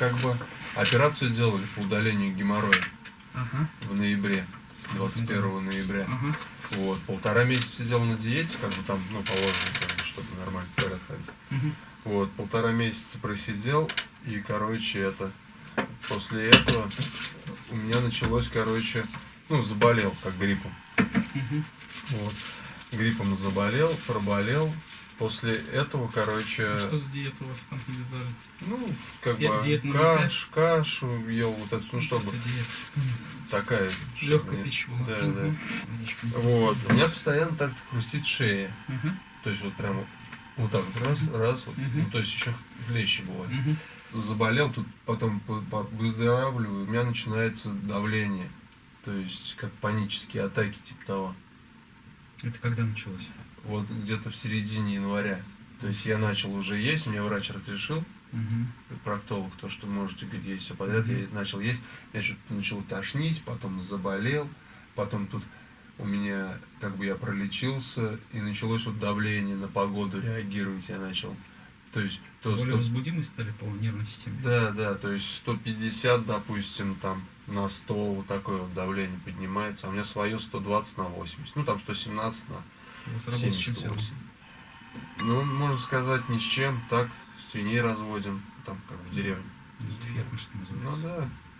как бы операцию делали по удалению геморроя Ага. в ноябре, 21 ноября. Ага. Вот, полтора месяца сидел на диете, как бы там, ну, положено, как бы, чтобы нормально в порядок ходить. Мгм. Вот, полтора месяца просидел, и, короче, это, после этого у меня началось, короче, ну, заболел, как гриппом. Мгм. Вот, гриппом заболел, проболел. После этого, короче, А Что за диету у вас там навязали? ну, как Ди- бы, каш, кашу ел, вот это, ну, чтобы Это диета. такая... Легкая пища была. Да, да. Вот, у меня постоянно так хрустит шея. Мгм. То есть вот прям вот, так вот раз, раз, вот, Мгм. ну, то есть еще хлеще бывает. Мгм. Заболел, тут потом по- по- выздоравливаю, у меня начинается давление. То есть как панические атаки типа того. Это когда началось? Вот где-то в середине января. То есть я начал уже есть, мне врач разрешил, Мгм. проктолог, то, что можете говорит, есть все подряд, Мгм. я начал есть, я что-то начал тошнить, потом заболел, потом тут у меня, как бы я пролечился, и началось вот давление на погоду, реагировать я начал. То есть, то Более 100 возбудимой стали по нервной системе? Да, да, то есть 150, допустим, там на 100 вот такое вот давление поднимается, а у меня свое 120 на 80, ну там 117 на с чем связана? 78. Ну, можно сказать, ни с чем, так, свиней разводим, там, как в деревне. Ну, это ферма, что Ну называется.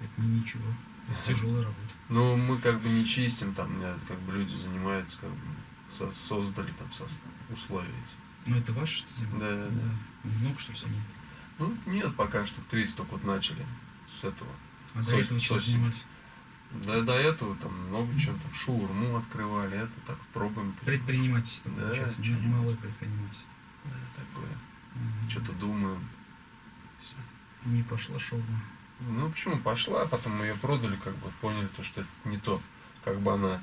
да. Это не ничего. Это тяжелая работа. Ну, мы как бы не чистим, там, как бы люди занимаются, как бы со- создали там со- условия эти. Но это ваше что ли? Да, да, да. Много что ли свиней? Ну, нет, пока что 30 только вот начали с этого. А до этого чем занимались? Да, до этого там много чего, там шаурму открывали, это так пробуем. Предпринимательство Да, получается. не- Малое предпринимательство. Да, такое. Мгм. Что-то думаем. Всё. Не пошла шаурма. Ну, почему пошла, потом мы ее продали, как бы поняли, то, что это не то. Как бы она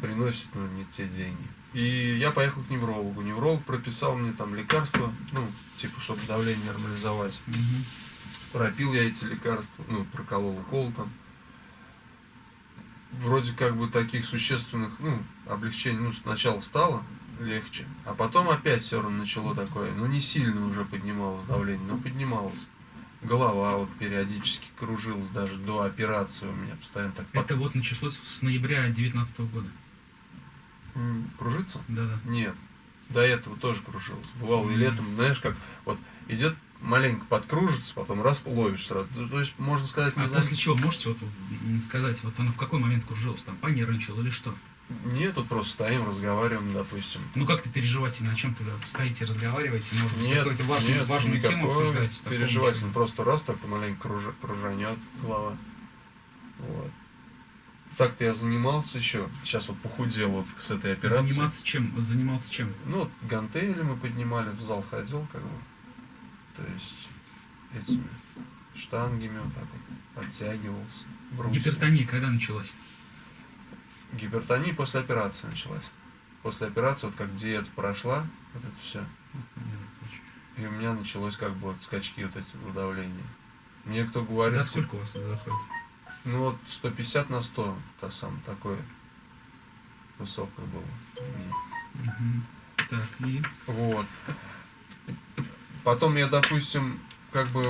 приносит, ну, не те деньги. И я поехал к неврологу. Невролог прописал мне там лекарства, ну, типа, чтобы давление нормализовать. Мгм. Пропил я эти лекарства, ну, проколол укол там. Вроде как бы таких существенных, ну, облегчений, ну, сначала стало легче, а потом опять все равно начало такое, ну, не сильно уже поднималось давление, но поднималось. Голова вот периодически кружилась, даже до операции у меня постоянно так Это вот началось с ноября 2019 года. Кружится? Да-да. Нет. До этого тоже кружилось. Бывало и летом, знаешь, как вот идет маленько подкружится, потом раз ловишь сразу. То есть, можно сказать, не А знаю, после чего можете вот сказать, вот она в какой момент кружилась, там понервничала или что? Нет, тут просто стоим, разговариваем, допустим. Ну как-то переживательно, о чем-то стоите, разговариваете, может быть, какую-то важную, нет, важную тему обсуждаете. переживательно. Просто раз так маленько кружа- кружанет голова. Вот. Так-то я занимался еще. Сейчас вот похудел вот с этой операцией. Заниматься чем? Занимался чем? Ну, вот гантели мы поднимали, в зал ходил, как бы. То есть этими штангами вот так вот подтягивался. брусья. Гипертония когда началась? Гипертония после операции началась. После операции, вот как диета прошла, вот это все. И у меня началось как бы вот скачки вот эти в давлении. Мне кто говорит, За сколько у вас это заходит? ну вот 150 на 100, то самое такое высокое было. у меня. Мгм. Так, и Вот. Потом я, допустим, как бы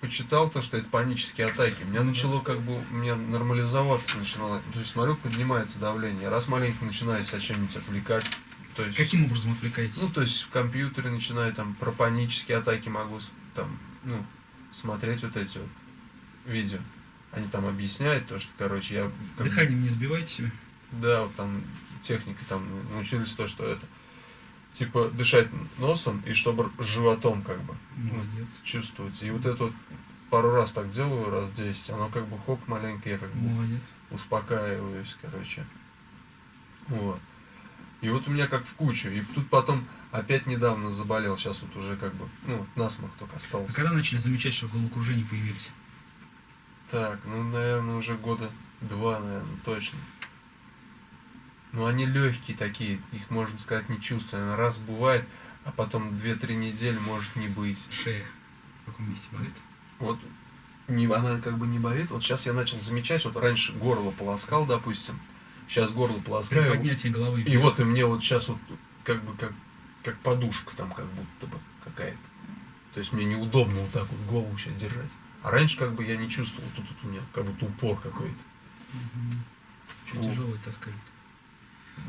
почитал то, что это панические атаки. У меня начало как бы, у меня нормализоваться начинало. То есть смотрю, поднимается давление. Раз маленько начинаю себя чем-нибудь отвлекать. То есть, каким образом отвлекаетесь? ну, то есть в компьютере начинаю там про панические атаки могу там, ну, смотреть вот эти вот видео. Они там объясняют то, что, короче, я... как Дыханием не сбиваете себе? да, вот там техника, там научились то, что это типа дышать носом и чтобы животом как бы Молодец. чувствовать. И вот это вот пару раз так делаю, раз 10, оно как бы хоп маленько, я как бы Молодец. успокаиваюсь, короче. Вот. И вот у меня как в кучу. И тут потом опять недавно заболел, сейчас вот уже как бы, ну, насморк только А остался. когда начали замечать, что головокружения появились? Так, ну, наверное, уже года два, наверное, точно. Но они легкие такие, их, можно сказать, не чувствую. Раз бывает, а потом 2-3 недели может не быть. Шея в каком месте болит? Вот не, она как бы не болит. Вот сейчас я начал замечать, вот раньше горло полоскал, допустим. Сейчас горло полоскаю. поднятии головы. И вот и мне вот сейчас вот как бы как, как подушка там как будто бы какая-то. То есть мне неудобно вот так вот голову сейчас держать. А раньше как бы я не чувствовал, тут, тут у меня как будто упор какой-то. О. тяжелый таскали.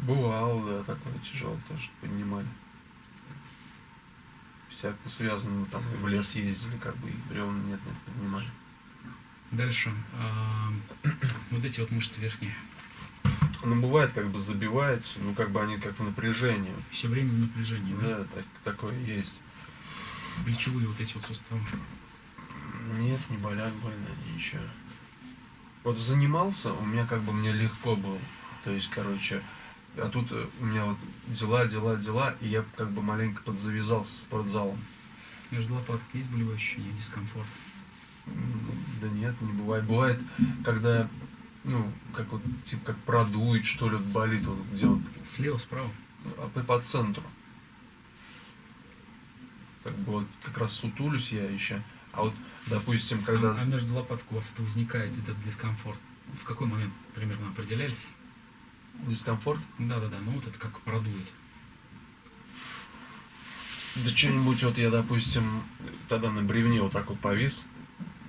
Бывало, да, такое тяжело тоже поднимали. Всякое связано, там и в лес ездили, как бы и бревна нет, нет, поднимали. Дальше. а, вот эти вот мышцы верхние. Ну, бывает, как бы забиваются, ну, как бы они как в напряжении. Все время в напряжении, да? Да, так, такое есть. Плечевые вот эти вот суставы. Нет, не болят больно, ничего. Вот занимался, у меня как бы мне легко было. То есть, короче, а тут э, у меня вот дела, дела, дела, и я как бы маленько подзавязался с спортзалом. Между лопаток есть болевое ощущение, дискомфорт. Да нет, не бывает. Бывает, когда, ну, как вот, типа, как продует, что ли, вот болит, вот, где вот, Слева, справа. а по, по центру. Как бы вот как раз сутулюсь я еще. А вот, допустим, когда... А, а между лопаток у вас это возникает, этот дискомфорт. В какой момент примерно определялись? Дискомфорт? Да-да-да, ну вот это как продует. Да что-нибудь вот я, допустим, тогда на бревне вот так вот повис,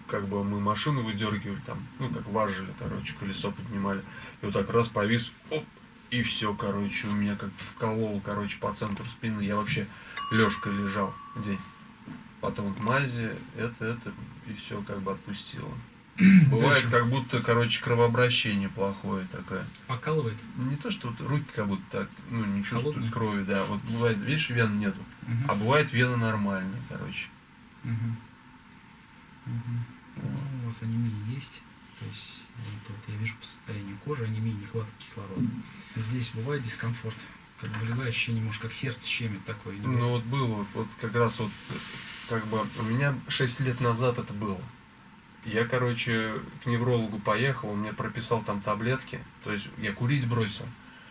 как бы мы машину выдергивали там, ну как важили, короче, колесо поднимали, и вот так раз повис, оп, и все, короче, у меня как вколол, короче, по центру спины, я вообще лёжкой лежал день. Потом вот мази, это, это, и все как бы отпустило. Бывает, как будто, короче, кровообращение плохое такое. Покалывает? Не то, что вот руки как будто так, ну, не чувствуют Холодные? крови, да. Вот бывает, видишь, вен нету. Мгм. А бывает вена нормальная, короче. Мгм. Мгм. Ну, у вас анемия есть. То есть, вот, вот я вижу по состоянию кожи, анемия, нехватка кислорода. Здесь бывает дискомфорт. Как болевое ощущение, может, как сердце щемит такое. Ну вот было, вот, вот как раз вот, как бы, у меня 6 лет назад это было. Я, короче, к неврологу поехал, он мне прописал там таблетки. То есть я курить бросил.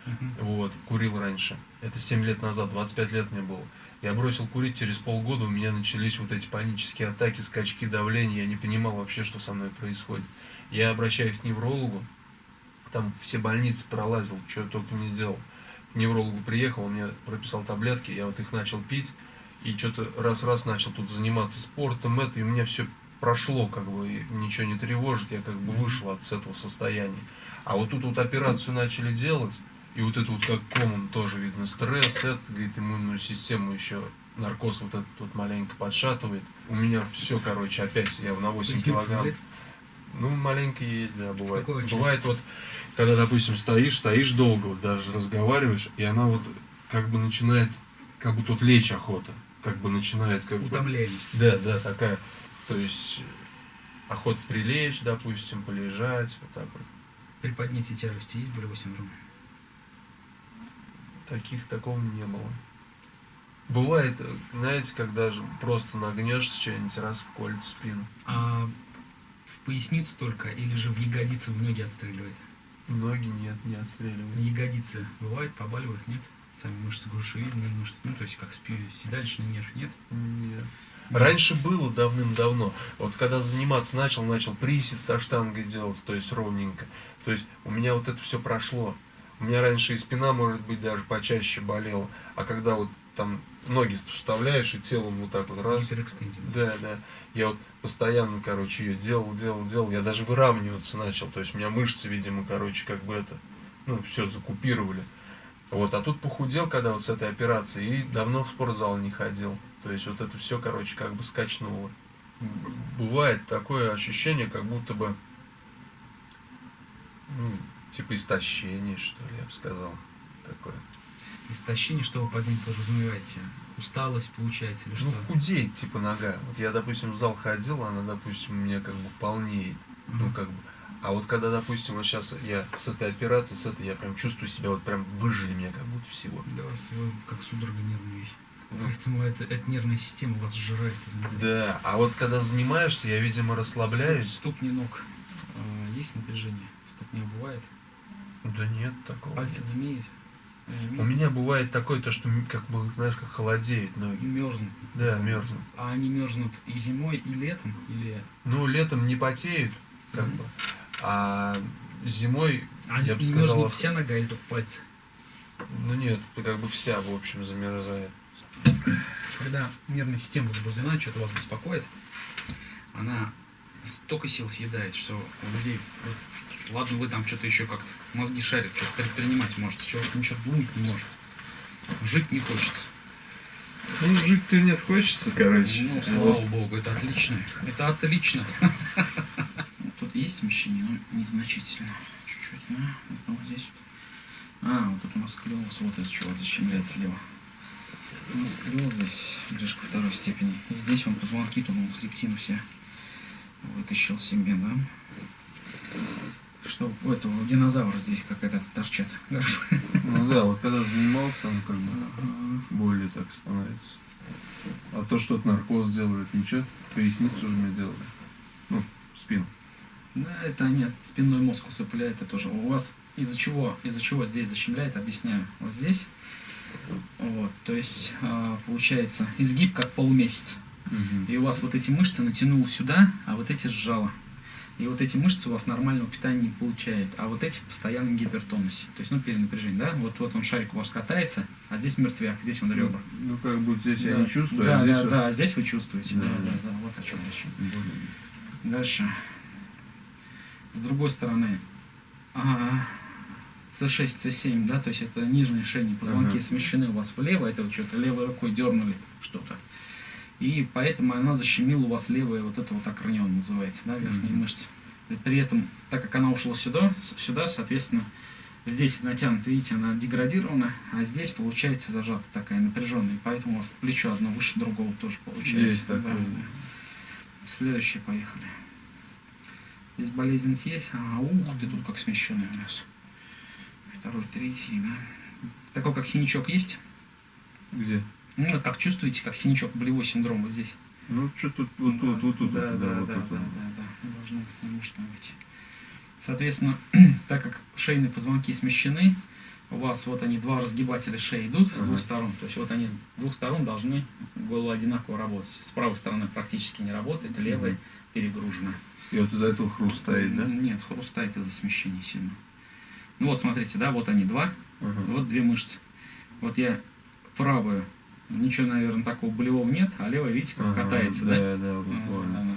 Мгм. Вот, курил раньше. Это 7 лет назад, 25 лет мне было. Я бросил курить, через полгода у меня начались вот эти панические атаки, скачки давления. Я не понимал вообще, что со мной происходит. Я обращаюсь к неврологу, там все больницы пролазил, что только не делал. К неврологу приехал, он мне прописал таблетки, я вот их начал пить. И что-то раз-раз начал тут заниматься спортом, это, и у меня все прошло, как бы, ничего не тревожит, я как бы вышел от этого состояния. А вот тут вот операцию начали делать, и вот это вот как комом тоже видно стресс, это, говорит, иммунную систему еще наркоз вот этот вот маленько подшатывает. У меня все, короче, опять я на 8 Поясница килограмм. Ну, маленько есть, да, бывает. Бывает вот, когда, допустим, стоишь, стоишь долго, вот даже разговариваешь, и она вот как бы начинает, как будто вот лечь охота, как бы начинает как бы... Утомляемость. Да, да, такая, то есть охота прилечь, допустим, полежать, вот так вот. При поднятии тяжести есть болевой синдром? Таких такого не было. Бывает, э, знаете, когда же просто нагнешься что-нибудь, раз в спину. А в поясницу только или же в ягодицы в ноги отстреливает? Ноги нет, не отстреливают. Ягодицы бывает, побаливают, нет? Сами мышцы грушевидные мышцы, ну то есть как спи- седалищный нерв, нет? Нет. Раньше было давным-давно. Вот когда заниматься начал, начал присед со штангой делать, то есть ровненько. То есть у меня вот это все прошло. У меня раньше и спина, может быть, даже почаще болела. А когда вот там ноги вставляешь и телом вот так вот раз. Да, да. Я вот постоянно, короче, ее делал, делал, делал. Я даже выравниваться начал. То есть у меня мышцы, видимо, короче, как бы это, ну, все закупировали. Вот, а тут похудел, когда вот с этой операцией, и давно в спортзал не ходил. То есть вот это все, короче, как бы скачнуло. Бывает такое ощущение, как будто бы, ну, типа истощение, что ли, я бы сказал. Такое. Истощение, что вы под ним подразумеваете? Усталость получается или Ну, что? худеет, типа, нога. Вот я, допустим, в зал ходил, она, допустим, у меня как бы полнеет. Ну, Мгм. как бы. А вот когда, допустим, вот сейчас я с этой операцией, с этой, я прям чувствую себя, вот прям выжили меня как будто всего. Да, вы как судорога нервная. Ну, Поэтому это, эта нервная система вас сжирает изнутри. Да, а вот когда занимаешься, я, видимо, расслабляюсь. Ступ- Ступни ног. А, есть напряжение? Ступня бывает? Да нет такого. Пальцы нет. не имеют? У меня бывает такое, то, что как бы, знаешь, как холодеет ноги. мерзнут. Да, мерзнут. А они мерзнут и зимой, и летом, или Ну, летом не потеют, как Мгм. бы. А зимой, они я бы сказал, мерзнут ох- вся нога или только пальцы? ну нет, как бы вся, в общем, замерзает. Когда нервная система возбуждена, что-то вас беспокоит, она столько сил съедает, что у людей, вот, ладно, вы там что-то еще как-то мозги шарят, что-то предпринимать можете, человек ничего думать не может. Жить не хочется. Ну, жить-то нет, хочется, короче. Ну, слава богу, это отлично. Это отлично. Тут есть смещение, но незначительно. Чуть-чуть, да? Вот, вот здесь вот. А, вот тут у нас склероз, вот из чего защемляет слева. У нас склероз здесь к второй степени. И здесь он позвонки, тут он хребтину все вытащил себе, да? Что у этого у динозавра здесь какая-то торчат. Ну да, вот когда занимался, он как бы более так становится. А то, что наркоз делает, ничего, поясницу же мне делали. Ну, спину. Да, это нет, спинной мозг усыпляет, это тоже. У вас из-за чего, из-за чего здесь защемляет, объясняю. Вот здесь, вот, то есть а, получается изгиб как полумесяц. Угу. И у вас вот эти мышцы натянул сюда, а вот эти сжало. И вот эти мышцы у вас нормального питания не получают, а вот эти в постоянном гипертонусе. То есть, ну, перенапряжение, да? Вот, вот он шарик у вас катается, а здесь мертвяк, здесь он ребра. Ну, как бы здесь я Да. не чувствую, да, а здесь да, вот- да, а здесь вы чувствуете, да, Да, да, да. да, вот о чем речь. Дальше. С другой стороны, а, C6, C7, да, то есть это нижние шейные позвонки Ага. смещены у вас влево, это вот что-то левой рукой дернули что-то. И поэтому она защемила у вас левое, вот это вот акронион называется, да, верхние Мгм. мышцы. И при этом, так как она ушла сюда, сюда, соответственно, здесь натянута, видите, она деградирована, а здесь получается зажата такая напряженная, поэтому у вас плечо одно выше другого тоже получается. Есть такое. да. Следующее, поехали. Здесь болезненность есть. А, ух ты, тут как смещенный у нас. Второй, третий. Такой, как синячок есть. Где? Ну, вот как чувствуете, как синячок, болевой синдром вот здесь. Ну, что тут, вот тут, вот тут, да, вот, да, да, вот да, да, вот. да, Должно, может быть. Соответственно, так как шейные позвонки смещены, у вас вот они, два разгибателя шеи идут с Ага. двух сторон. То есть вот они с двух сторон должны было одинаково работать. С правой стороны практически не работает, левая Мгм. перегружена. И вот из-за этого хруст стоит, да? Нет, хрустает из-за смещения сильно. Ну вот смотрите, да, вот они два, Ага. вот две мышцы. Вот я правую, ничего, наверное, такого болевого нет, а левая, видите, как Ага, катается, да? Да, да, буквально. она-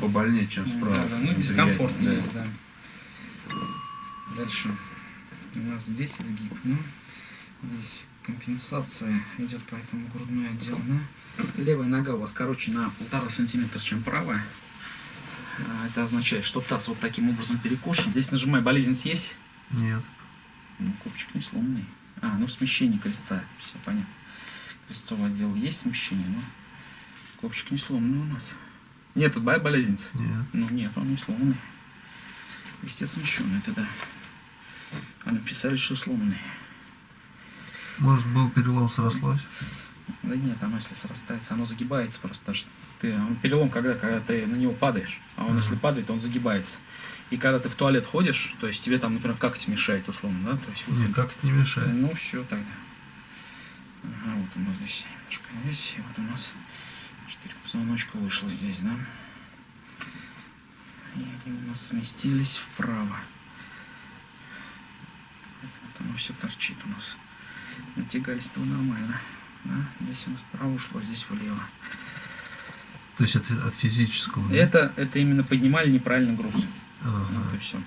Побольнее, чем справа. Да, да, ну Неприятнее, дискомфорт да. да. Дальше. У нас здесь изгиб, ну, здесь компенсация идет, поэтому грудной отдел, да. Левая нога у вас короче на полтора сантиметра, чем правая. А, Это означает, что таз вот таким образом перекошен. Здесь нажимай, болезнь есть. Нет. Ну, копчик не сломанный. А, ну смещение крестца, все понятно. Крестцовый отдел есть смещение, но копчик не сломанный у нас. Нет, тут болезнь. Нет. Ну нет, он не сломанный. Естественно, смещенный тогда. А написали, что сломанный. Может, был перелом, срослось? Да нет, оно если срастается, оно загибается просто. Даже ты, он перелом, когда, когда ты на него падаешь, а он если падает, он загибается. И когда ты в туалет ходишь, то есть тебе там, например, тебе мешает условно, да? То есть, вот Нет, как это не мешает. Ну, все тогда. Ага, вот у нас здесь немножко здесь, и вот у нас четыре позвоночка вышло здесь, да? И они у нас сместились вправо. Вот оно все торчит у нас. Натягались-то нормально. Здесь у нас вправо ушло, здесь влево. То есть это от физического, да? Это, это именно поднимали неправильный груз. Ага. Вот и все.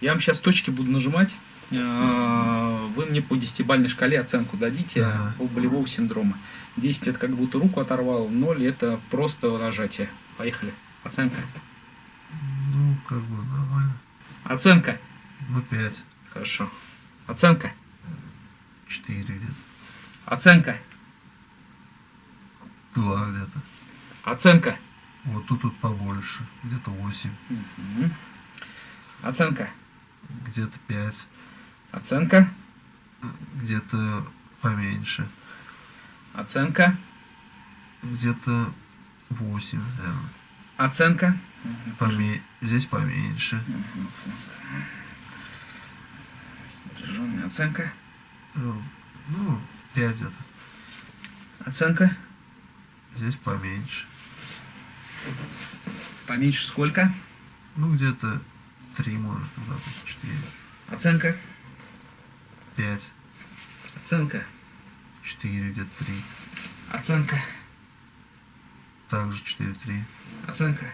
Я вам сейчас точки буду нажимать. А, Вы мне по десятибальной шкале оценку дадите Ага. по болевого синдрома. 10 это как будто руку оторвал, 0 это просто нажатие. Поехали. Оценка. Ну, как бы нормально. Оценка. Ну, пять. Хорошо. Оценка. Четыре где-то. Оценка. Два где-то. Оценка. Вот тут тут побольше. Где-то восемь. Мгм. Оценка. Где-то пять. Оценка. Где-то поменьше. Оценка. Где-то восемь, наверное. Оценка. Поме... Здесь поменьше. Мгм, Оценка. Э, Ну, пять где-то. Оценка. Здесь поменьше. Поменьше сколько? Ну, где-то три, может, куда-то четыре. Оценка. Пять. Оценка. Четыре, где-то три. Оценка. Также четыре, три. Оценка.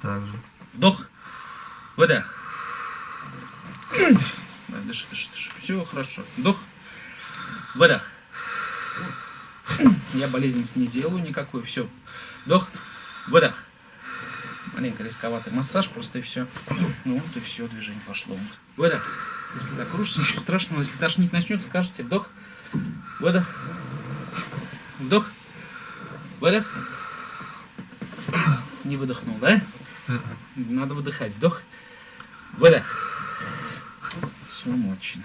Так же. Вдох. Выдох. Дыши, дыши, дыши. Все хорошо. Вдох. Выдох. Я болезненность не делаю никакой. Все. Вдох. Выдох. Маленько рисковатый массаж, просто и все. Ну вот и все, движение пошло. Выдох. Если так кружится, ничего страшного. Если тошнить начнет, скажете вдох. Выдох. Вдох. Выдох. Не выдохнул, да? Надо выдыхать. Вдох. Выдох. Все мощно.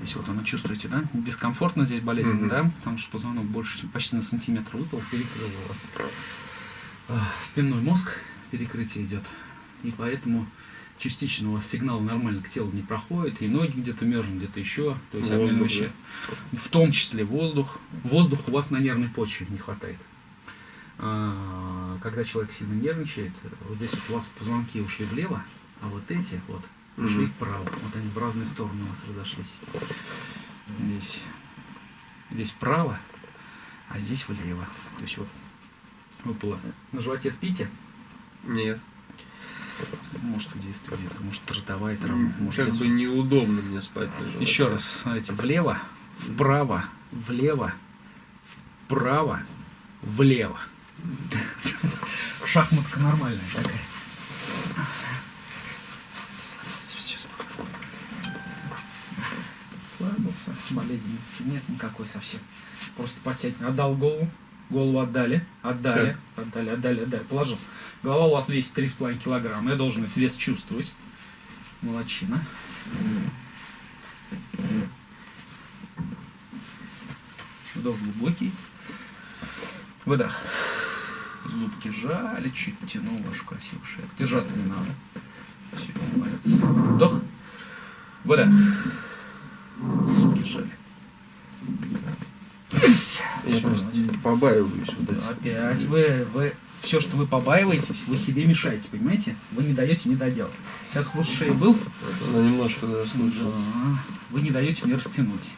Здесь вот оно чувствуете, да? Дискомфортно здесь болезненно, Мгм. да? Потому что позвонок больше, почти на сантиметр выпал, перекрыл вас. А, Спинной мозг перекрытие идет. И поэтому частично у вас сигнал нормально к телу не проходит, и ноги где-то мерзнут, где-то еще. То есть обмен Воздух, веществ. В том числе воздух. Воздух у вас на нервной почве не хватает. А, Когда человек сильно нервничает, вот здесь вот у вас позвонки ушли влево, а вот эти вот ушли Мгм. вправо. Вот они в разные стороны у вас разошлись. Здесь, здесь вправо, а здесь влево. То есть вот выпало. На животе спите? Нет. Может в детстве где-то, может ротовая травма, может Как бы неудобно мне спать на животе. Еще раз, смотрите, влево, вправо, влево, вправо, влево. Шахматка нормальная такая. Болезненности нет никакой совсем. Просто подсядь, отдал голову, голову отдали, отдали, отдали, отдали, отдали, положил. Голова у вас весит 3,5 килограмма, я должен этот вес чувствовать. Молодчина. Вдох глубокий. Выдох. Зубки жали, чуть тянул вашу красивую шею. Держаться не надо. Все, молодец. Вдох. Выдох. Зубки жали. Я Всё, просто молодец. Побаиваюсь вот этих. Опять вы, вы, все, что вы побаиваетесь, вы себе мешаете, понимаете? Вы не даете мне доделать. Сейчас хруст шеи был, Ну, немножко слышал. Да. Вы не даете мне растянуть.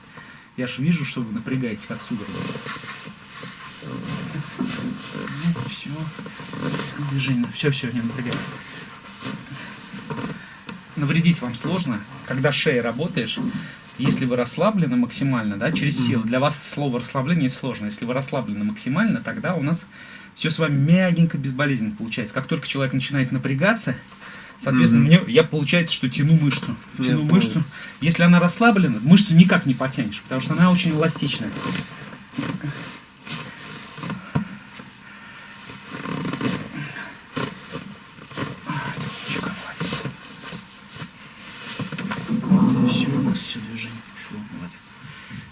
Я же вижу, что вы напрягаетесь, как судорога. все. Движение. Все, все, не напрягай. Навредить вам сложно, когда шеей работаешь. Если вы расслаблены максимально, да, через силу, для вас слово расслабление сложно. Если вы расслаблены максимально, тогда у нас все с вами мягенько, безболезненно получается. Как только человек начинает напрягаться, соответственно, Мгм. мне, я получается, что тяну мышцу. Я Тяну понял. мышцу. Если она расслаблена, мышцу никак не потянешь, потому что она очень эластичная. Чука, молодец. Все, у нас все движение пошло, молодец.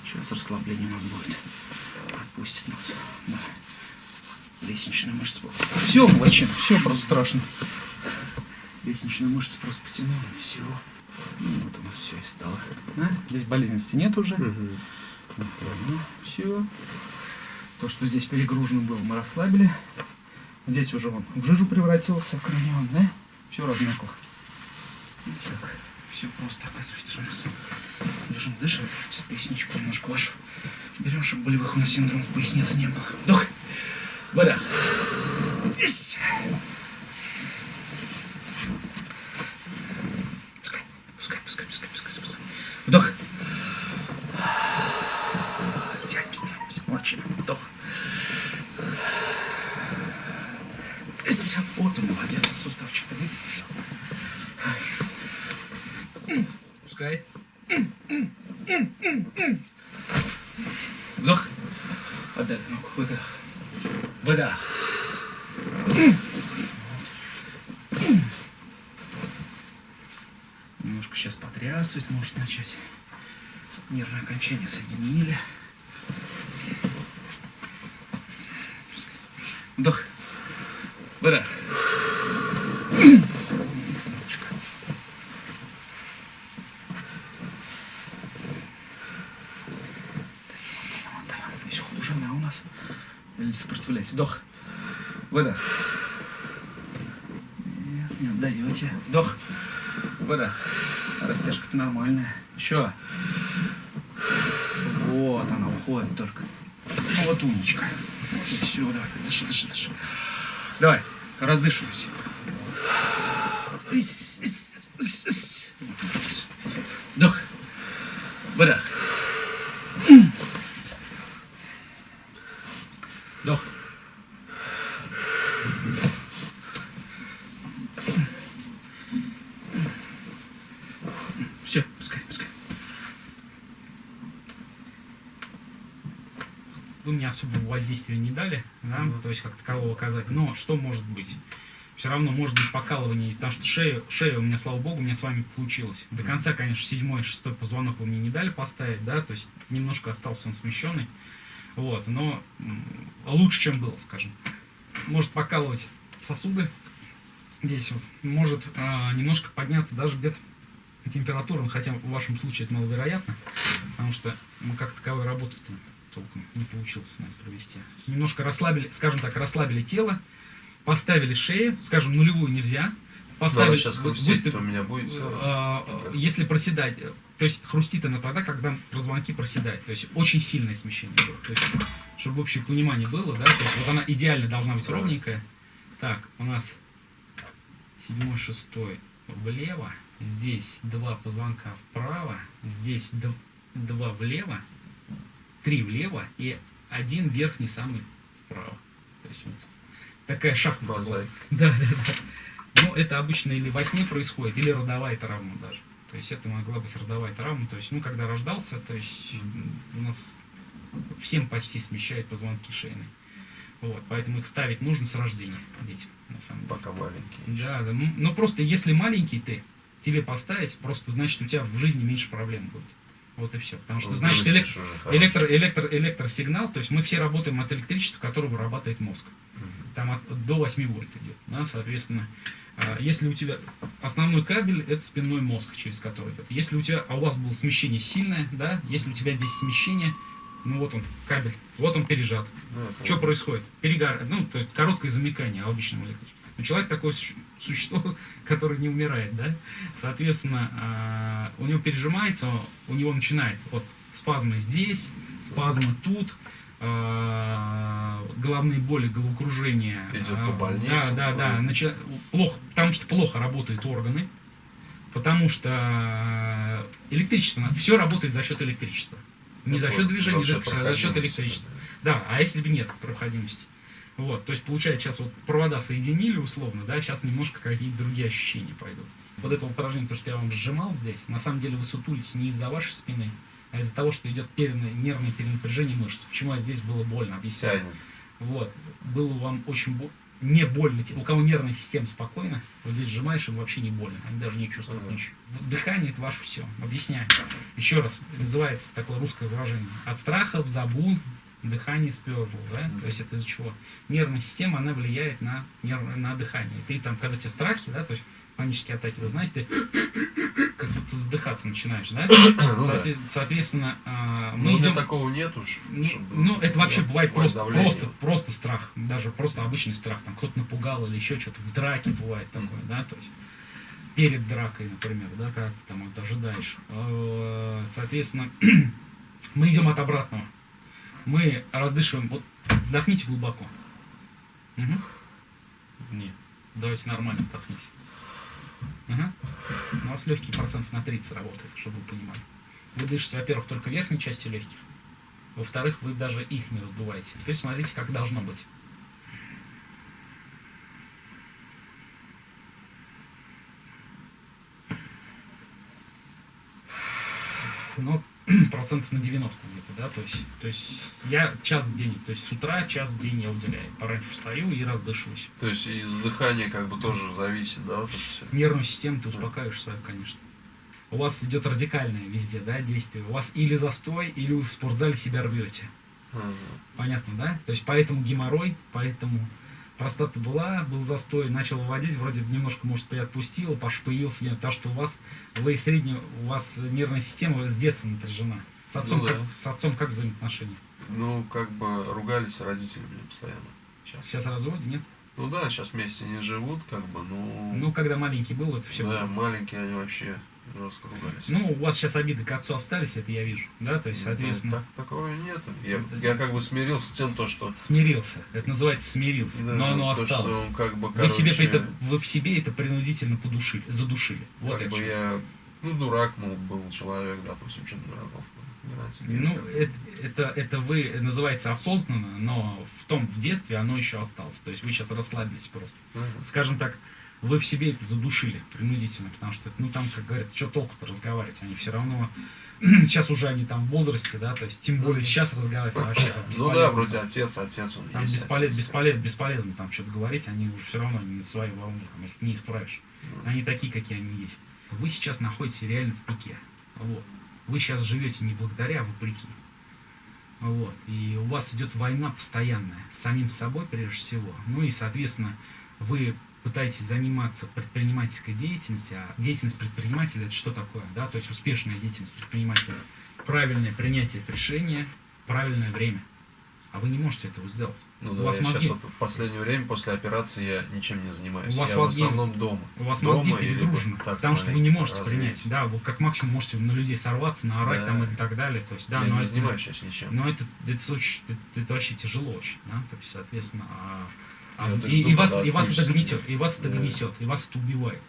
Сейчас расслабление у нас будет. Отпустит нас. Да. Лестничную мышцу. Все, молодчина, все просто страшно. Лестничную мышцу просто потянули, все. Ну, вот у нас все и стало. А? Здесь болезненности нет уже. Мгм. все. То, что здесь перегружено было, мы расслабили. Здесь уже он в жижу превратился, кранион, да? Все размякло. Видите как? Все просто оказывается у нас. Лежим, дышим. Сейчас поясничку немножко вашу. Берем, чтобы болевых у нас синдромов поясницы не было. Вдох. Выдох. Есть. Пускай, пускай, пускай, пускай, пускай, пускай. Вдох. Тянемся, тянемся. Молчи. Вдох. Есть. Вот он, молодец. Суставчик. Пускай. Вдох. Отдали ногу. Выдох. Выдох. Немножко сейчас потрясывать может начать. Нервное окончание соединили. Вдох. Выдох. Здесь хуже, у нас. Или. Вдох. Выдох. Нет, не отдаете. Вдох. Выдох. Растяжка-то нормальная. Еще. Вот она уходит только. Вот умничка. Вот и все, давай, дыши, дыши, дыши. Давай, раздышивайся. Вдох. Выдох. Вдох. Все, пускай, пускай. Вы мне особого воздействия не дали, да, Мгм. то есть как такового оказать. Но что может быть? Все равно может быть покалывание, потому что шею, шею у меня, слава богу, у меня с вами получилось. До конца, конечно, седьмой, шестой позвонок вы мне не дали поставить, да, то есть немножко остался он смещенный. Вот, но лучше, чем было, скажем. Может покалывать сосуды здесь вот, может а, немножко подняться даже где-то температура, ну, хотя в вашем случае это маловероятно, потому что мы как таковой работы толком не получилось с нами провести. Немножко расслабили, скажем так, расслабили тело, поставили шею, скажем, нулевую нельзя, поставили, Надо сейчас хрустеть, выстав- то у меня будет всё равно. а, если проседать, э, то есть хрустит она тогда, когда позвонки проседают, то есть очень сильное смещение было, то есть, чтобы общее понимание было, да, то есть вот она идеально должна быть Да. ровненькая. Так, у нас седьмой, шестой влево, здесь два позвонка вправо, здесь два влево, три влево и один верхний самый вправо. То есть вот такая шахмата. Да, да, да. Ну, это обычно или во сне происходит, или родовая травма даже. То есть это могла быть родовая травма. То есть, ну, когда рождался, то есть у нас всем почти смещает позвонки шейные. Вот, поэтому их ставить нужно с рождения детям, на самом деле. Пока маленький. Да, да. Но просто если маленький ты, тебе поставить, просто значит у тебя в жизни меньше проблем будет. Вот и все. Потому что, Ну, значит, выносишь элек- уже хорошо. электро, электро, электросигнал, то есть мы все работаем от электричества, которое вырабатывает мозг Мгм. там от, до 8 вольт идет, да, соответственно, а, если у тебя основной кабель это спинной мозг, через который идет. Если у тебя, а у вас было смещение сильное, да, если у тебя здесь смещение, ну вот он кабель, вот он пережат. Ну, Что происходит? Перегар, ну то есть короткое замыкание обычного электричества. Но человек такое су- существо, которое не умирает, да, соответственно, а, у него пережимается, у него начинает вот спазмы здесь, спазмы тут, а, головные боли, головокружение. Идет а, по больнице, Да, да, да. начи- плохо, потому что плохо работают органы, потому что электричество, все работает за счет электричества. Не за счет движения, за за, счет за счет электричества. Да, а если бы нет проходимости? Вот, то есть получается сейчас вот провода соединили условно, да, сейчас немножко какие-то другие ощущения пойдут. Вот это упражнение, то, что я вам сжимал здесь, на самом деле вы сутулись не из-за вашей спины, а из-за того, что идет нервное перенапряжение мышц. Почему здесь было больно, объясняю. Тянет. Вот, было вам очень бо- не больно. У кого нервная система спокойна, вот здесь сжимаешь, им вообще не больно. Они даже не чувствуют Ага. ничего. Дыхание это ваше все. Объясняю. Еще раз, называется такое русское выражение. От страха в забун дыхание сперло, да? То есть это из-за чего? Нервная система, она влияет на, нерв- на дыхание. Ты там, когда тебе страхи, да, то есть панические атаки, вы знаете, ты как будто задыхаться начинаешь, да? Ну да. Соответ- Соответственно, а, мы Ну, у меня идем... такого нет уж. Ну, чтобы ну, это вообще было бывает просто, давление. просто, просто страх, даже просто обычный страх, там кто-то напугал или еще что-то, в драке бывает такое, да, то есть перед дракой, например, да, как ты там вот ожидаешь. Э, Соответственно, мы идем от обратного. Мы раздышиваем, вот вдохните глубоко. Мгм. Нет, давайте нормально вдохните. Ага. У вас легкие процентов на 30 работают, чтобы вы понимали. Вы дышите, во-первых, только верхней частью легких. Во-вторых, вы даже их не раздуваете. Теперь смотрите, как должно быть. Ну, процентов на 90 где-то, да, то есть, то есть я час в день, то есть с утра час в день я уделяю. Пораньше встаю и раздышиваюсь. То есть из дыхания как бы тоже зависит, да, вот это все. Нервную систему ты успокаиваешь свою, конечно. У вас идет радикальное везде, да, действие. У вас или застой, или вы в спортзале себя рвете. Понятно, да? То есть поэтому геморрой, поэтому простата была, был застой, начал выводить, вроде немножко, может, приотпустила, пош- появился, потому что у вас, вы средняя, у вас нервная система с детства напряжена. С отцом, Ну да. с отцом как взаимоотношения? Ну, как бы ругались родители мне постоянно. Сейчас. Сейчас разводе, нет? Ну да, сейчас вместе не живут, как бы, ну... Ну, когда маленький был, это все да, маленькие они вообще жестко ругались. Ну, у вас сейчас обиды к отцу остались, это я вижу, да, то есть, Ну, соответственно, так, такого нет. Я, я как бы смирился с тем, то, что... смирился. Это называется смирился, да, но оно то, осталось. Что, как бы, Вы, себе короче, это, вы в себе это принудительно подушили, задушили. Вот как бы я, ну, дурак, мол, был человек, допустим, что дураков. Ну, это, это, это вы это называется осознанно, но в том, в детстве оно еще осталось. То есть вы сейчас расслабились просто. Мгм. Скажем так, вы в себе это задушили принудительно, потому что, ну, там, как говорится, что толку-то разговаривать, они все равно, сейчас уже они там в возрасте, да, то есть, тем более сейчас разговаривать вообще там Ну да, вроде отец, отец он Там есть. бесполез, отец. бесполез, бесполезно там что-то говорить, они уже все равно не на своей волне, там, их не исправишь. Они такие, какие они есть. Вы сейчас находитесь реально в пике. Вот. Вы сейчас живете не благодаря, а вопреки. Вот. И у вас идет война постоянная с самим собой, прежде всего. Ну и, соответственно, вы пытаетесь заниматься предпринимательской деятельностью, а деятельность предпринимателя это что такое? Да? То есть успешная деятельность предпринимателя. Правильное принятие решения, правильное время. А вы не можете этого сделать. Ну у да, вас я мозги, сейчас вот в последнее время после операции я ничем не занимаюсь. У вас я мозги- в основном дома. у вас Дома мозги перегружены, так потому что вы не можете развеять. принять. Да, вы как максимум можете на людей сорваться, наорать Да. там и так далее. То есть, да, я но не это- занимаюсь сейчас ничем. Но это, это, очень, это, это вообще тяжело очень, да, то есть, соответственно, а- а- и, жду, и вас, и вас это гнетет, и вас это Да. гнетет, и вас это убивает.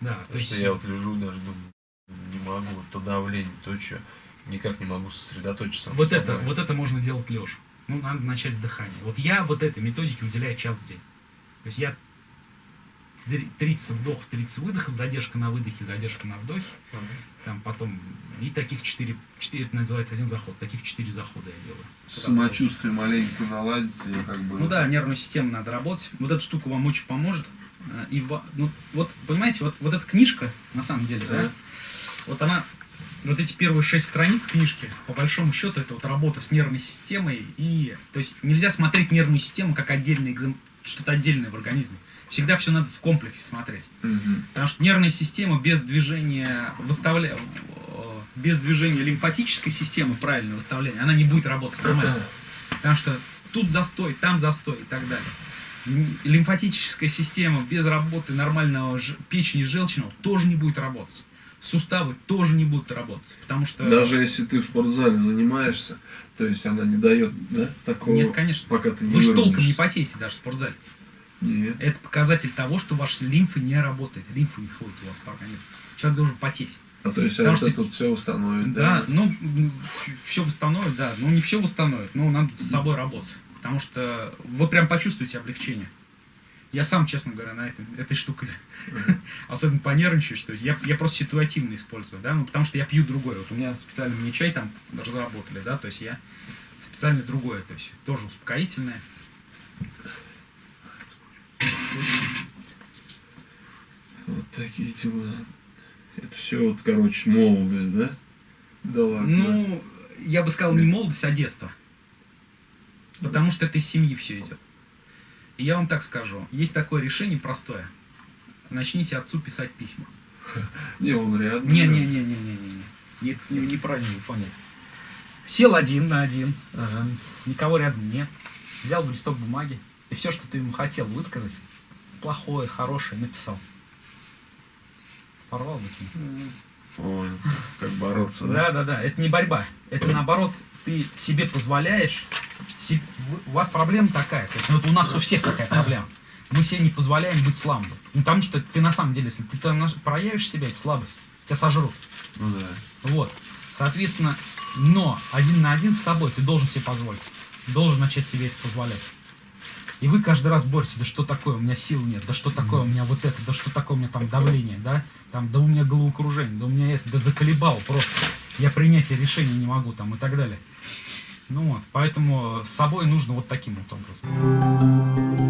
Да, то Потому есть, что я вот лежу даже думаю, не могу, то давление, то что, никак не могу сосредоточиться. вот это, вот это можно делать лежа. Ну, надо начать с дыхания. Вот я вот этой методике уделяю час в день. То есть я три- 30 вдохов, 30 выдохов, задержка на выдохе, задержка на вдохе, там потом, и таких 4, 4 это называется один заход, таких 4 захода я делаю. Самочувствие маленько наладится, и как бы... Ну да, нервную систему надо работать. Вот эта штука вам очень поможет. Э, И ну, вот, понимаете, вот, вот эта книжка, на самом деле, да, Да. вот она, вот эти первые шесть страниц книжки, по большому счету, это вот работа с нервной системой. И, то есть нельзя смотреть нервную систему как отдельный экзем- что-то отдельное в организме. Всегда все надо в комплексе смотреть. Мгм. Потому что нервная система без движения выставля... э, без движения лимфатической системы, правильного выставления, она не будет работать нормально. Потому что тут застой, там застой и так далее. Лимфатическая система без работы нормального ж- печени желчного тоже не будет работать. Суставы тоже не будут работать. Потому что... Даже если ты в спортзале занимаешься, то есть она не дает, да, такого... Нет, конечно. Пока ты не Вы же толком не потеете даже в спортзале. Нет. Это показатель того, что ваша лимфа не работает. Лимфа не ходит у вас по организму. Человек должен потеть. А то есть Потому вот что- это вот все восстановит, Да, ну, все восстановит, да. Ну, не все восстановит, но надо с собой работать. Потому что вы прям почувствуете облегчение. Я сам, честно говоря, на этом, этой штукой особенно понервничаю, что я, я просто ситуативно использую, да, ну, потому что я пью другой. Вот у меня специально мне чай там разработали, да, то есть я специально другое, то есть тоже успокоительное. Вот такие дела. Это все вот, короче, молодость, да? Дала знать. Ну, я бы сказал, не молодость, а детство. Потому что это из семьи все идет. Я вам так скажу, есть такое решение простое. Начните отцу писать письма. Не, он рядом. Не-не-не-не-не-не. Не, не, неправильно вы поняли. Сел один на один, ага, никого рядом нет. Взял бы листок бумаги, и все, что ты ему хотел высказать, плохое, хорошее, написал. Порвал бы. Понял. Как бороться, да? Да, да, да. Это не борьба. Это наоборот, ты себе позволяешь. У вас проблема такая. То есть, ну, это у нас у всех такая проблема. Мы себе не позволяем быть слабым. Ну, потому что ты на самом деле, если ты проявишь себя, это слабость. Тебя сожрут. Ну да. Вот. Соответственно, но один на один с собой ты должен себе позволить. Должен начать себе это позволять. И вы каждый раз боретесь, да что такое, у меня сил нет, да что такое, у меня вот это, да что такое, у меня там давление, да, там, да у меня головокружение, да у меня это, да заколебал просто, я принятие решений не могу, там, и так далее. Ну вот, поэтому с собой нужно вот таким вот образом.